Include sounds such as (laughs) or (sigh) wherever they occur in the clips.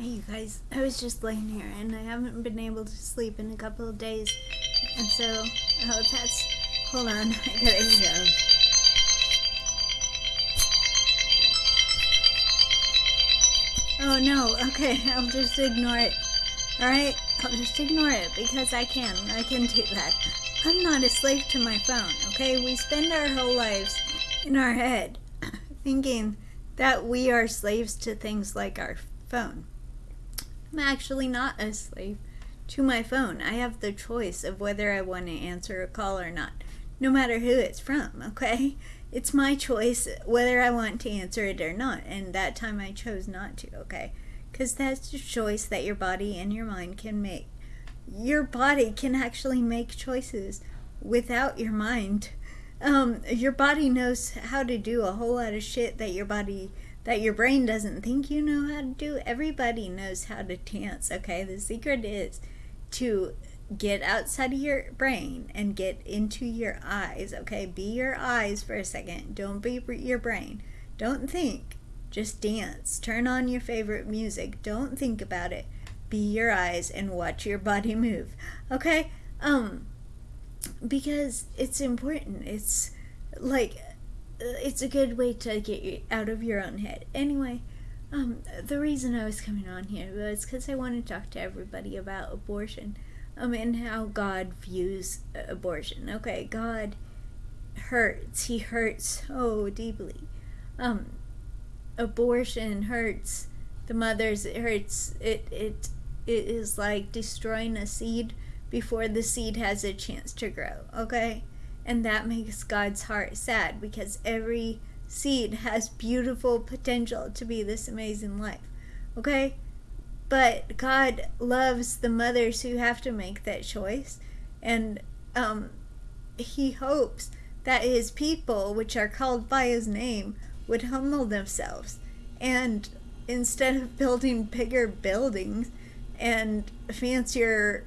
Hey, you guys, I was just laying here and I haven't been able to sleep in a couple of days. And so, oh, that's. Hold on, (laughs) I gotta go. Oh no, okay, (laughs) I'll just ignore it. Alright, I'll just ignore it because I can. I can do that. I'm not a slave to my phone, okay? We spend our whole lives in our head (coughs) thinking that we are slaves to things like our phone. I'm actually not a slave to my phone. I have the choice of whether I want to answer a call or not, no matter who it's from, (laughs) okay? It's my choice whether I want to answer it or not, and that time I chose not to, okay? Because that's a choice that your body and your mind can make. Your body can actually make choices without your mind. Um, your body knows how to do a whole lot of shit that your body that your brain doesn't think you know how to do. Everybody knows how to dance, okay? The secret is to get outside of your brain and get into your eyes, okay? Be your eyes for a second. Don't be your brain. Don't think. Just dance. Turn on your favorite music. Don't think about it. Be your eyes and watch your body move. Okay? Um because it's important. It's like it's a good way to get you out of your own head. Anyway, um, the reason I was coming on here was because I want to talk to everybody about abortion, um, and how God views abortion. Okay, God hurts. He hurts so deeply. Um, abortion hurts the mothers. It hurts. It it it is like destroying a seed before the seed has a chance to grow. Okay and that makes God's heart sad because every seed has beautiful potential to be this amazing life. Okay? But God loves the mothers who have to make that choice. And um, He hopes that His people, which are called by His name, would humble themselves. And instead of building bigger buildings and fancier,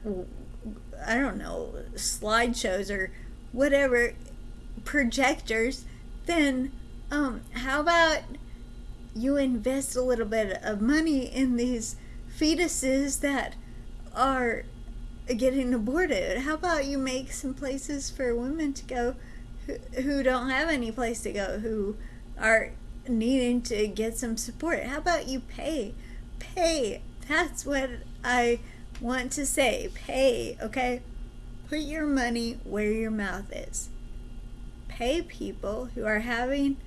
I don't know, slideshows or whatever projectors, then um, how about you invest a little bit of money in these fetuses that are getting aborted? How about you make some places for women to go who, who don't have any place to go, who are needing to get some support? How about you pay? Pay. That's what I want to say. Pay, okay? Put your money where your mouth is. Pay people who are having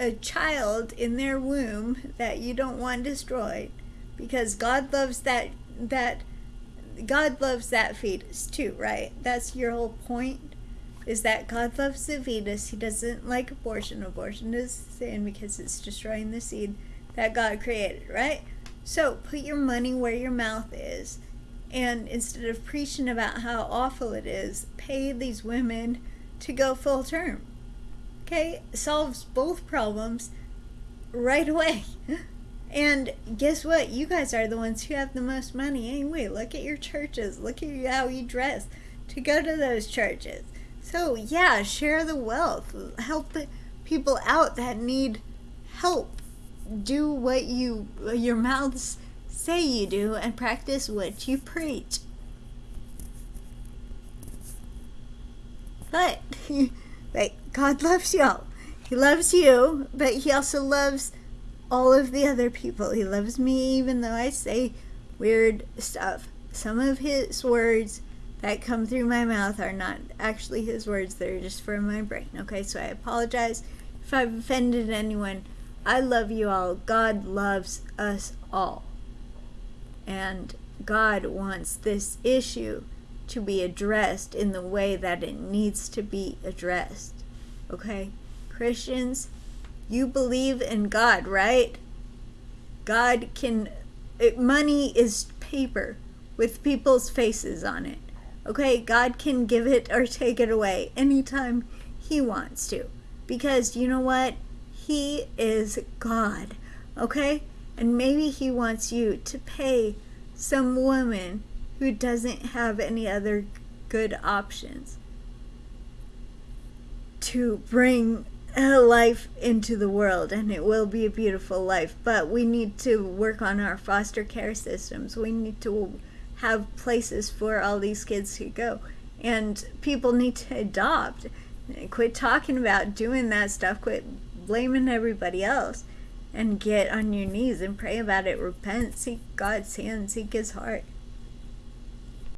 a child in their womb that you don't want destroyed because God loves that that God loves that fetus too, right? That's your whole point is that God loves the fetus. He doesn't like abortion. Abortion is sin because it's destroying the seed that God created, right? So put your money where your mouth is and instead of preaching about how awful it is, pay these women to go full term. Okay, solves both problems right away. (laughs) And guess what? You guys are the ones who have the most money anyway. Look at your churches. Look at how you dress to go to those churches. So, yeah, share the wealth. Help the people out that need help. Do what you your mouths say you do and practice what you preach. But, (laughs) but God loves y'all. He loves you, but He also loves all of the other people. He loves me even though I say weird stuff. Some of His words that come through my mouth are not actually His words, they're just from my brain. Okay, so I apologize if I've offended anyone. I love you all. God loves us all. And God wants this issue to be addressed in the way that it needs to be addressed. Okay? Christians, you believe in God, right? God can. It, money is paper with people's faces on it. Okay? God can give it or take it away anytime He wants to. Because you know what? He is God. Okay? And maybe he wants you to pay some woman who doesn't have any other good options to bring a life into the world and it will be a beautiful life. But we need to work on our foster care systems. We need to have places for all these kids to go. And people need to adopt. Quit talking about doing that stuff. Quit blaming everybody else and get on your knees and pray about it. Repent. Seek god's hand. Seek his heart